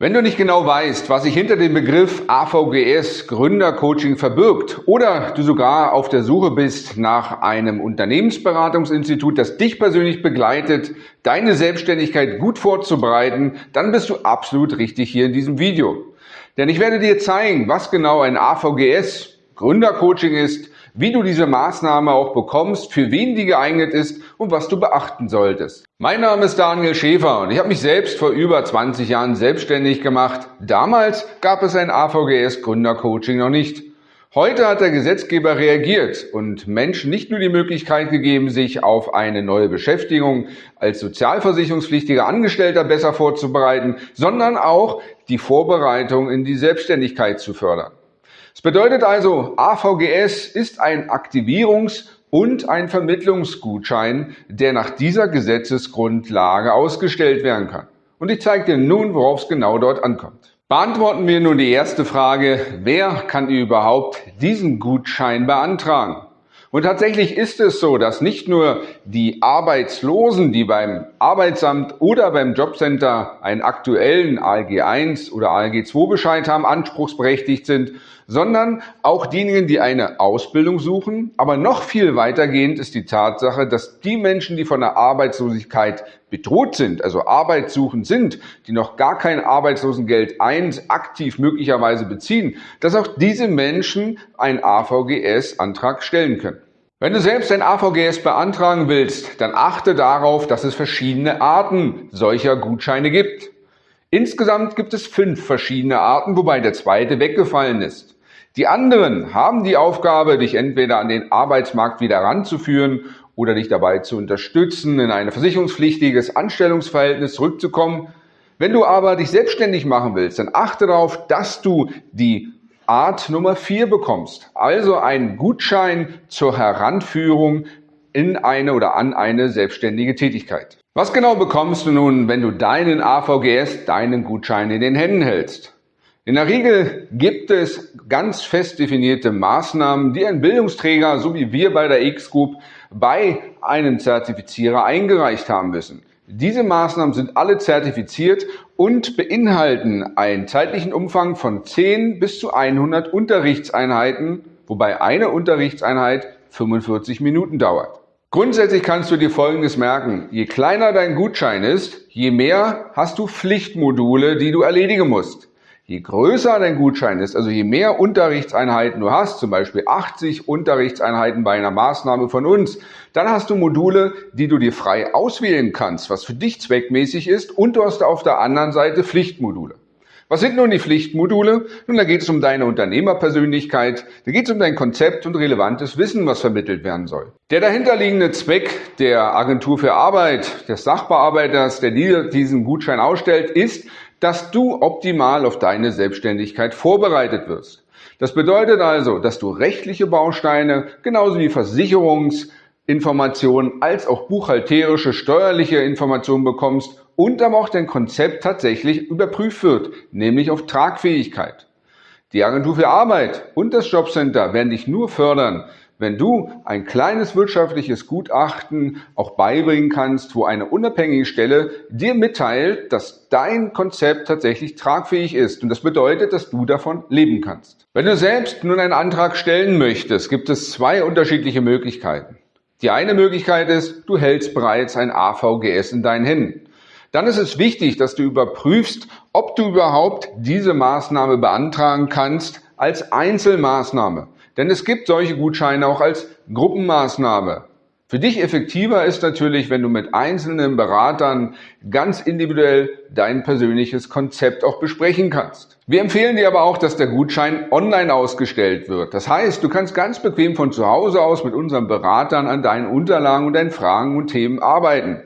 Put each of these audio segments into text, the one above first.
Wenn du nicht genau weißt, was sich hinter dem Begriff AVGS Gründercoaching verbirgt oder du sogar auf der Suche bist nach einem Unternehmensberatungsinstitut, das dich persönlich begleitet, deine Selbstständigkeit gut vorzubereiten, dann bist du absolut richtig hier in diesem Video. Denn ich werde dir zeigen, was genau ein AVGS Gründercoaching ist, wie du diese Maßnahme auch bekommst, für wen die geeignet ist und was du beachten solltest. Mein Name ist Daniel Schäfer und ich habe mich selbst vor über 20 Jahren selbstständig gemacht. Damals gab es ein AVGS Gründercoaching noch nicht. Heute hat der Gesetzgeber reagiert und Menschen nicht nur die Möglichkeit gegeben, sich auf eine neue Beschäftigung als sozialversicherungspflichtiger Angestellter besser vorzubereiten, sondern auch die Vorbereitung in die Selbstständigkeit zu fördern. Es bedeutet also, AVGS ist ein Aktivierungs- und ein Vermittlungsgutschein, der nach dieser Gesetzesgrundlage ausgestellt werden kann. Und ich zeige dir nun, worauf es genau dort ankommt. Beantworten wir nun die erste Frage, wer kann überhaupt diesen Gutschein beantragen? Und tatsächlich ist es so, dass nicht nur die Arbeitslosen, die beim Arbeitsamt oder beim Jobcenter einen aktuellen ALG 1 oder ALG 2 Bescheid haben, anspruchsberechtigt sind, sondern auch diejenigen, die eine Ausbildung suchen. Aber noch viel weitergehend ist die Tatsache, dass die Menschen, die von der Arbeitslosigkeit bedroht sind, also arbeitssuchend sind, die noch gar kein Arbeitslosengeld 1 aktiv möglicherweise beziehen, dass auch diese Menschen einen AVGS-Antrag stellen können. Wenn du selbst ein AVGS beantragen willst, dann achte darauf, dass es verschiedene Arten solcher Gutscheine gibt. Insgesamt gibt es fünf verschiedene Arten, wobei der zweite weggefallen ist. Die anderen haben die Aufgabe, dich entweder an den Arbeitsmarkt wieder ranzuführen oder dich dabei zu unterstützen, in ein versicherungspflichtiges Anstellungsverhältnis zurückzukommen. Wenn du aber dich selbstständig machen willst, dann achte darauf, dass du die Art Nummer 4 bekommst, also einen Gutschein zur Heranführung in eine oder an eine selbstständige Tätigkeit. Was genau bekommst du nun, wenn du deinen AVGS, deinen Gutschein in den Händen hältst? In der Regel gibt es ganz fest definierte Maßnahmen, die ein Bildungsträger, so wie wir bei der X-Group, bei einem Zertifizierer eingereicht haben müssen. Diese Maßnahmen sind alle zertifiziert und beinhalten einen zeitlichen Umfang von 10 bis zu 100 Unterrichtseinheiten, wobei eine Unterrichtseinheit 45 Minuten dauert. Grundsätzlich kannst du dir Folgendes merken. Je kleiner dein Gutschein ist, je mehr hast du Pflichtmodule, die du erledigen musst. Je größer dein Gutschein ist, also je mehr Unterrichtseinheiten du hast, zum Beispiel 80 Unterrichtseinheiten bei einer Maßnahme von uns, dann hast du Module, die du dir frei auswählen kannst, was für dich zweckmäßig ist und du hast auf der anderen Seite Pflichtmodule. Was sind nun die Pflichtmodule? Nun, da geht es um deine Unternehmerpersönlichkeit, da geht es um dein Konzept und relevantes Wissen, was vermittelt werden soll. Der dahinterliegende Zweck der Agentur für Arbeit, des Sachbearbeiters, der diesen Gutschein ausstellt, ist, dass du optimal auf deine Selbstständigkeit vorbereitet wirst. Das bedeutet also, dass du rechtliche Bausteine genauso wie Versicherungsinformationen als auch buchhalterische, steuerliche Informationen bekommst und aber auch dein Konzept tatsächlich überprüft wird, nämlich auf Tragfähigkeit. Die Agentur für Arbeit und das Jobcenter werden dich nur fördern, wenn du ein kleines wirtschaftliches Gutachten auch beibringen kannst, wo eine unabhängige Stelle dir mitteilt, dass dein Konzept tatsächlich tragfähig ist. Und das bedeutet, dass du davon leben kannst. Wenn du selbst nun einen Antrag stellen möchtest, gibt es zwei unterschiedliche Möglichkeiten. Die eine Möglichkeit ist, du hältst bereits ein AVGS in deinen Händen. Dann ist es wichtig, dass du überprüfst, ob du überhaupt diese Maßnahme beantragen kannst als Einzelmaßnahme. Denn es gibt solche Gutscheine auch als Gruppenmaßnahme. Für dich effektiver ist natürlich, wenn du mit einzelnen Beratern ganz individuell dein persönliches Konzept auch besprechen kannst. Wir empfehlen dir aber auch, dass der Gutschein online ausgestellt wird. Das heißt, du kannst ganz bequem von zu Hause aus mit unseren Beratern an deinen Unterlagen und deinen Fragen und Themen arbeiten.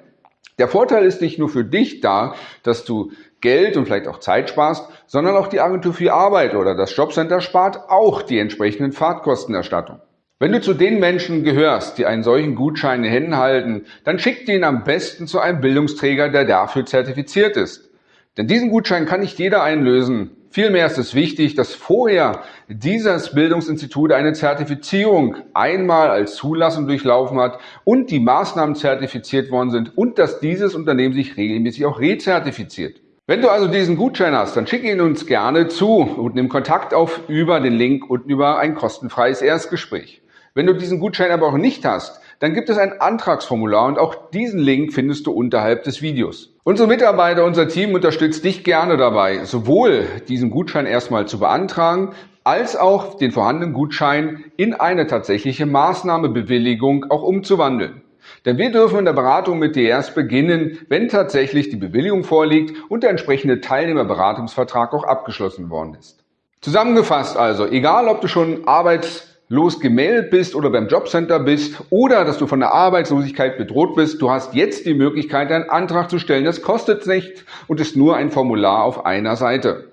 Der Vorteil ist nicht nur für dich da, dass du Geld und vielleicht auch Zeit sparst, sondern auch die Agentur für Arbeit oder das Jobcenter spart auch die entsprechenden Fahrtkostenerstattung. Wenn du zu den Menschen gehörst, die einen solchen Gutschein in den Händen halten, dann schickt ihn am besten zu einem Bildungsträger, der dafür zertifiziert ist. Denn diesen Gutschein kann nicht jeder einlösen. Vielmehr ist es wichtig, dass vorher dieses Bildungsinstitut eine Zertifizierung einmal als Zulassung durchlaufen hat und die Maßnahmen zertifiziert worden sind und dass dieses Unternehmen sich regelmäßig auch rezertifiziert. Wenn du also diesen Gutschein hast, dann schick ihn uns gerne zu und nimm Kontakt auf über den Link und über ein kostenfreies Erstgespräch. Wenn du diesen Gutschein aber auch nicht hast, dann gibt es ein Antragsformular und auch diesen Link findest du unterhalb des Videos. Unsere Mitarbeiter, unser Team unterstützt dich gerne dabei, sowohl diesen Gutschein erstmal zu beantragen, als auch den vorhandenen Gutschein in eine tatsächliche Maßnahmebewilligung auch umzuwandeln. Denn wir dürfen in der Beratung mit dir erst beginnen, wenn tatsächlich die Bewilligung vorliegt und der entsprechende Teilnehmerberatungsvertrag auch abgeschlossen worden ist. Zusammengefasst also, egal ob du schon arbeitslos gemeldet bist oder beim Jobcenter bist oder dass du von der Arbeitslosigkeit bedroht bist, du hast jetzt die Möglichkeit, einen Antrag zu stellen. Das kostet nichts und ist nur ein Formular auf einer Seite.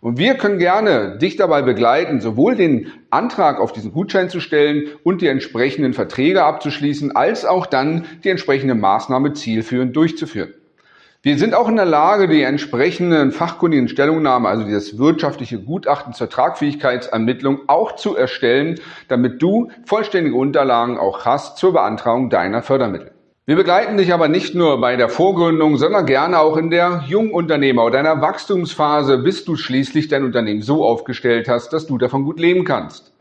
Und wir können gerne dich dabei begleiten, sowohl den Antrag auf diesen Gutschein zu stellen und die entsprechenden Verträge abzuschließen, als auch dann die entsprechende Maßnahme zielführend durchzuführen. Wir sind auch in der Lage, die entsprechenden fachkundigen Stellungnahmen, also dieses wirtschaftliche Gutachten zur Tragfähigkeitsermittlung auch zu erstellen, damit du vollständige Unterlagen auch hast zur Beantragung deiner Fördermittel. Wir begleiten dich aber nicht nur bei der Vorgründung, sondern gerne auch in der Jungunternehmer- oder deiner Wachstumsphase, bis du schließlich dein Unternehmen so aufgestellt hast, dass du davon gut leben kannst.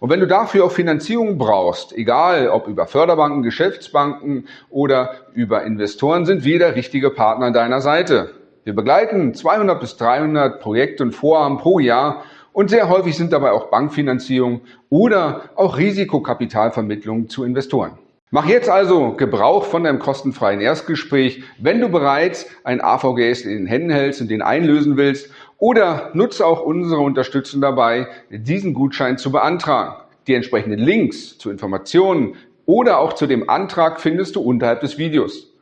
Und wenn du dafür auch Finanzierung brauchst, egal ob über Förderbanken, Geschäftsbanken oder über Investoren, sind wir der richtige Partner an deiner Seite. Wir begleiten 200 bis 300 Projekte und Vorhaben pro Jahr und sehr häufig sind dabei auch Bankfinanzierung oder auch Risikokapitalvermittlung zu Investoren. Mach jetzt also Gebrauch von deinem kostenfreien Erstgespräch, wenn du bereits ein AVGS in den Händen hältst und den einlösen willst oder nutze auch unsere Unterstützung dabei, diesen Gutschein zu beantragen. Die entsprechenden Links zu Informationen oder auch zu dem Antrag findest du unterhalb des Videos.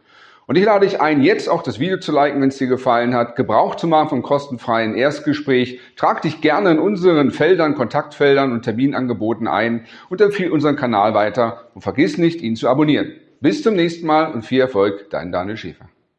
Und ich lade dich ein, jetzt auch das Video zu liken, wenn es dir gefallen hat, Gebrauch zu machen vom kostenfreien Erstgespräch. Trag dich gerne in unseren Feldern, Kontaktfeldern und Terminangeboten ein und empfehle unseren Kanal weiter und vergiss nicht, ihn zu abonnieren. Bis zum nächsten Mal und viel Erfolg, dein Daniel Schäfer.